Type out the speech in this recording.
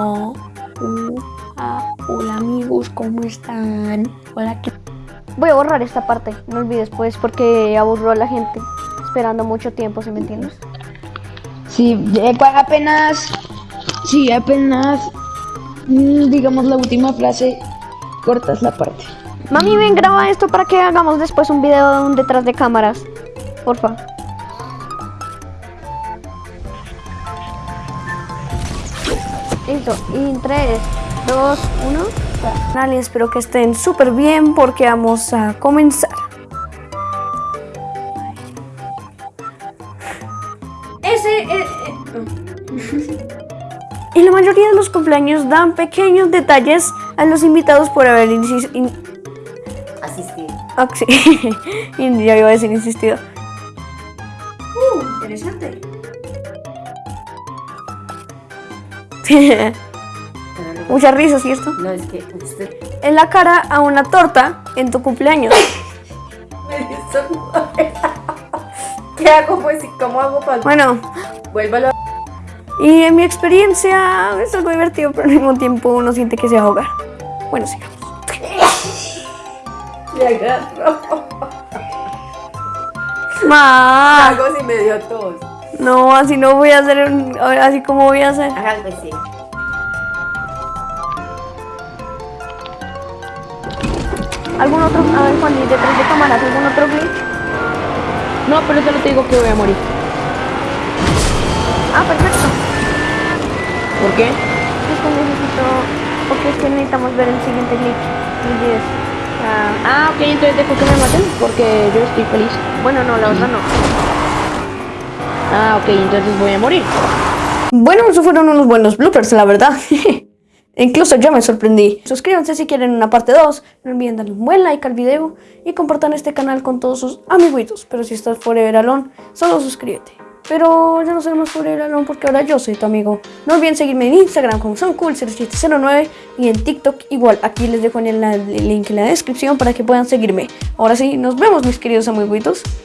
Oh, uh, ah, hola amigos, ¿cómo están? Hola, ¿qué Voy a borrar esta parte, no olvides pues porque aburro a la gente esperando mucho tiempo, ¿sí me entiendes? Sí, apenas, sí, apenas, mm, digamos la última frase, cortas la parte. Mami, ven, graba esto para que hagamos después un video de un detrás de cámaras. Porfa. Listo. Y en 3, 2, 1. Vale, espero que estén súper bien porque vamos a comenzar. Ese... eh, eh, En la mayoría de los cumpleaños dan pequeños detalles a los invitados por haber insis- in- Asistir. Ah, sí. Ya iba a decir insistido. Uh, interesante. Pero luego- Mucha risa, ¿cierto? No, es que usted En la cara a una torta en tu cumpleaños. me ¿Qué hago? Pues, ¿cómo hago para...? Bueno, Vuélvalo. y en mi experiencia es algo divertido, pero al mismo tiempo uno siente que se va a ahogar. Bueno, sigamos. Le agarro. Ma, Hago si me dio tos. No, así no voy a hacer, un- así como voy a hacer. Ajá, pues sí. ¿Algún otro? A ver, Juan, y detrás de cámaras, ¿algún otro glitch? No, pero solo te digo que voy a morir. Ah, perfecto. ¿Por qué? Es que necesito. Porque es que necesitamos ver el siguiente glitch. Olvides. Ah, Ah, ok, entonces dejo que me maten porque yo estoy feliz. bueno, no, la verdad no. Ah, ok, entonces voy a morir. Bueno, esos fueron unos buenos bloopers, la verdad. Incluso yo me sorprendí. Suscríbanse si quieren una parte 2. No olviden darle un buen like al video y compartan este canal con todos sus amiguitos. Pero si estás Forever Alone, solo suscríbete. Pero ya no más Forever Alone porque ahora yo soy tu amigo. No olviden seguirme en Instagram como SoundCool0709 y en TikTok igual. Aquí les dejo en el link en la descripción para que puedan seguirme. Ahora sí, nos vemos mis queridos amiguitos.